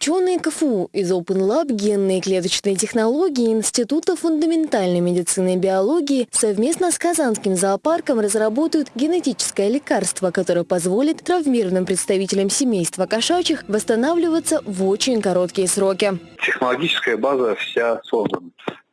Ученые КФУ из Open Lab генные клеточные технологии Института фундаментальной медицины и биологии совместно с Казанским зоопарком разработают генетическое лекарство, которое позволит травмированным представителям семейства кошачьих восстанавливаться в очень короткие сроки. Технологическая база вся создана.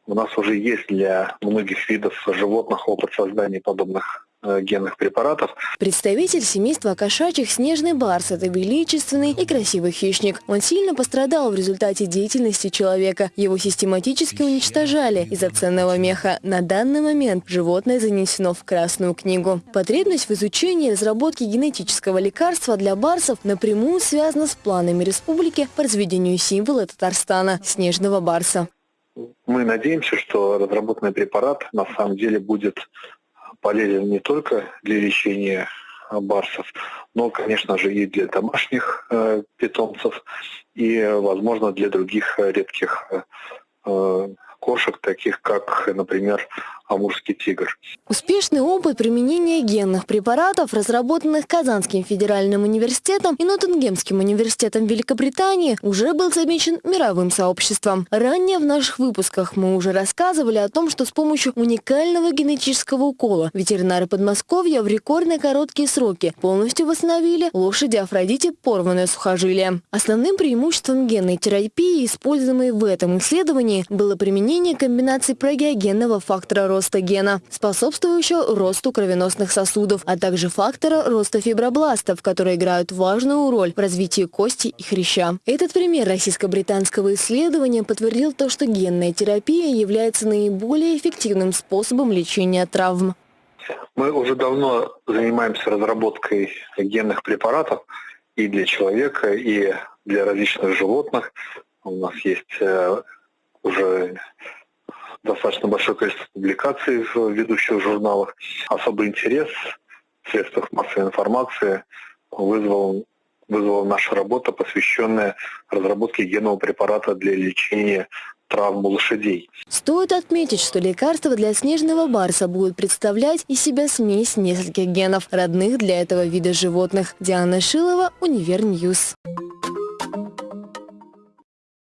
У нас уже есть для многих видов животных опыт создания подобных генных препаратов. Представитель семейства кошачьих снежный барс – это величественный и красивый хищник. Он сильно пострадал в результате деятельности человека. Его систематически уничтожали из-за ценного меха. На данный момент животное занесено в Красную книгу. Потребность в изучении и разработке генетического лекарства для барсов напрямую связана с планами республики по разведению символа Татарстана – снежного барса. Мы надеемся, что разработанный препарат на самом деле будет полезен не только для лечения барсов, но, конечно же, и для домашних э, питомцев, и, возможно, для других редких э, кошек, таких как, например, амурский тигр. Успешный опыт применения генных препаратов, разработанных Казанским федеральным университетом и Ноттингемским университетом Великобритании, уже был замечен мировым сообществом. Ранее в наших выпусках мы уже рассказывали о том, что с помощью уникального генетического укола ветеринары Подмосковья в рекордно короткие сроки полностью восстановили лошади Афродите порванное сухожилие. Основным преимуществом генной терапии, используемой в этом исследовании, было применение комбинации прогеогенного фактора роста роста гена, способствующего росту кровеносных сосудов, а также фактора роста фибробластов, которые играют важную роль в развитии кости и хряща. Этот пример российско-британского исследования подтвердил то, что генная терапия является наиболее эффективным способом лечения травм. Мы уже давно занимаемся разработкой генных препаратов и для человека, и для различных животных. У нас есть э, уже достаточно большое количество публикаций в ведущих журналах. Особый интерес в средствах массовой информации вызвал, вызвала наша работа, посвященная разработке генного препарата для лечения травм у лошадей. Стоит отметить, что лекарства для снежного барса будут представлять из себя смесь нескольких генов, родных для этого вида животных. Диана Шилова, Univer News.